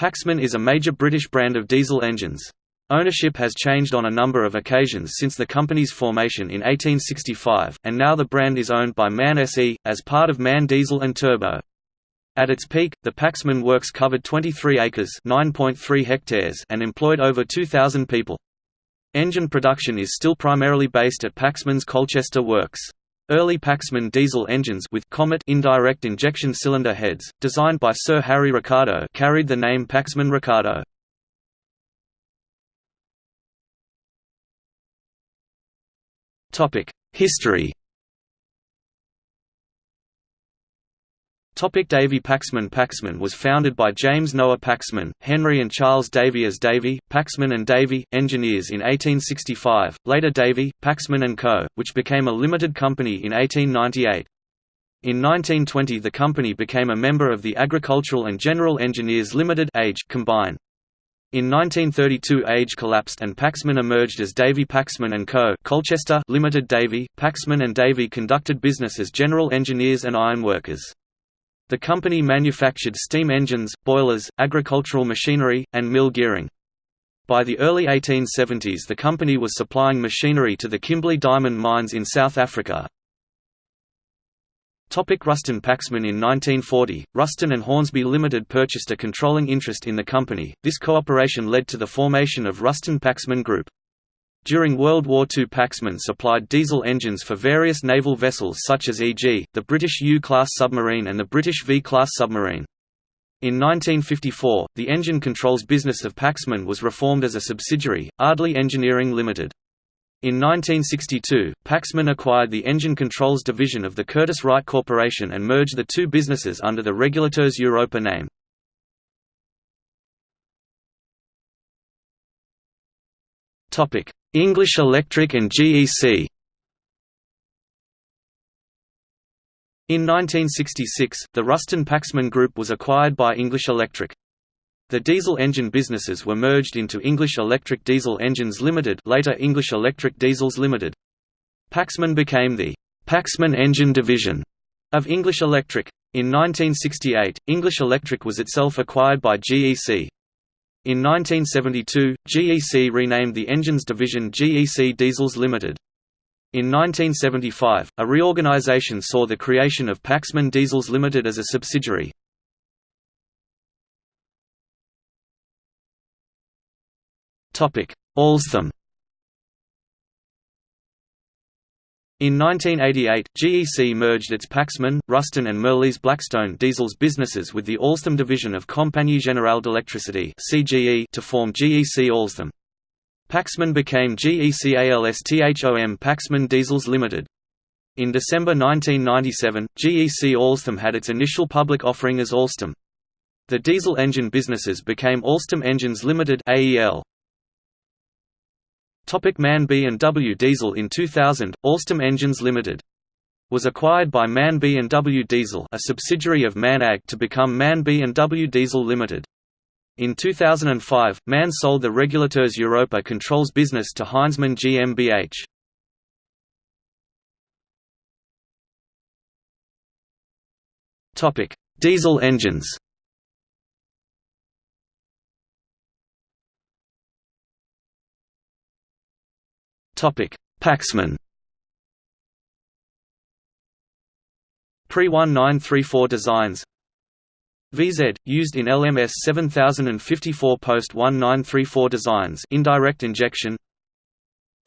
Paxman is a major British brand of diesel engines. Ownership has changed on a number of occasions since the company's formation in 1865, and now the brand is owned by MAN SE, as part of MAN Diesel and Turbo. At its peak, the Paxman works covered 23 acres (9.3 hectares) and employed over 2,000 people. Engine production is still primarily based at Paxman's Colchester works. Early Paxman diesel engines with Comet indirect injection cylinder heads, designed by Sir Harry Ricardo, carried the name Paxman Ricardo. Topic: History. Topic Davy Paxman Paxman was founded by James Noah Paxman, Henry and Charles Davy as Davy, Paxman and Davy, engineers in 1865, later Davy, Paxman & Co., which became a limited company in 1898. In 1920 the company became a member of the Agricultural and General Engineers Limited Age combine. In 1932 Age collapsed and Paxman emerged as Davy Paxman & Co. Colchester Limited Davy, Paxman and Davy conducted business as general engineers and ironworkers. The company manufactured steam engines, boilers, agricultural machinery, and mill gearing. By the early 1870s the company was supplying machinery to the Kimberley diamond mines in South Africa, Topic Ruston Paxman In 1940, Ruston and Hornsby Limited purchased a controlling interest in the company. This cooperation led to the formation of Ruston Paxman Group. During World War II Paxman supplied diesel engines for various naval vessels such as e.g., the British U-class submarine and the British V-class submarine. In 1954, the engine controls business of Paxman was reformed as a subsidiary, Ardleigh Engineering Limited. In 1962, Paxman acquired the engine controls division of the Curtiss-Wright Corporation and merged the two businesses under the Regulateurs Europa name. English Electric and GEC In 1966, the Ruston Paxman Group was acquired by English Electric. The diesel engine businesses were merged into English Electric Diesel Engines Limited later English Electric Diesels Limited. Paxman became the Paxman Engine Division of English Electric. In 1968, English Electric was itself acquired by GEC. In 1972, GEC renamed the engines division GEC Diesels Limited. In 1975, a reorganization saw the creation of Paxman Diesels Limited as a subsidiary. Alstom In 1988, GEC merged its Paxman, Ruston and Mirrlees Blackstone diesels businesses with the Alstom division of Compagnie Générale d'Électricité to form GEC Alstom. Paxman became GEC ALSTHOM Paxman Diesels Limited. In December 1997, GEC Alstom had its initial public offering as Alstom. The diesel engine businesses became Alstom Engines Limited AEL. Topic MAN B&W Diesel In 2000, Alstom Engines Limited was acquired by MAN B&W Diesel a subsidiary of MAN AG to become MAN B&W Diesel Limited. In 2005, MAN sold the Regulateurs Europa controls business to Heinzmann GmbH. Topic: Diesel engines Paxman. Pre-1934 designs. VZ, used in LMS 7054 post-1934 designs. Indirect injection.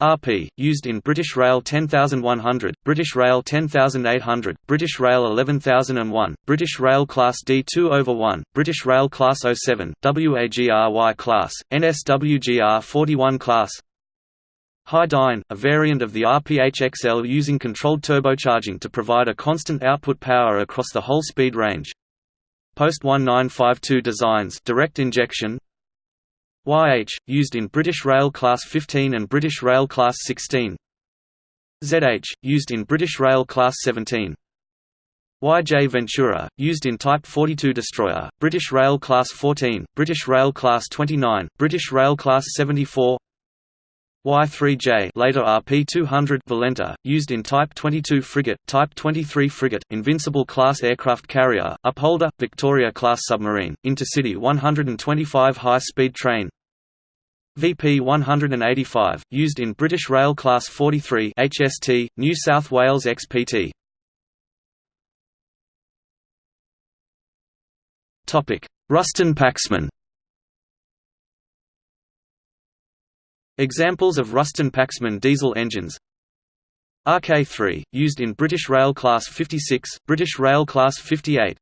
RP, used in British Rail 10100, British Rail 10800, British Rail 11001, British Rail Class D2 over 1, British Rail Class 07, WAGR-Y Class, NSWGR 41 Class Hi-Dyne, a variant of the RPH-XL using controlled turbocharging to provide a constant output power across the whole speed range. Post-1952 designs direct injection. YH, used in British Rail Class 15 and British Rail Class 16 ZH, used in British Rail Class 17 YJ Ventura, used in Type 42 destroyer, British Rail Class 14, British Rail Class 29, British Rail Class 74 Y3J later RP200 Valenta, used in Type 22 frigate, Type 23 frigate, Invincible class aircraft carrier, Upholder, Victoria class submarine, Intercity 125 high-speed train VP 185, used in British Rail Class 43 HST, New South Wales XPT. Ruston Paxman Examples of Ruston Paxman diesel engines. RK3, used in British Rail Class 56, British Rail Class 58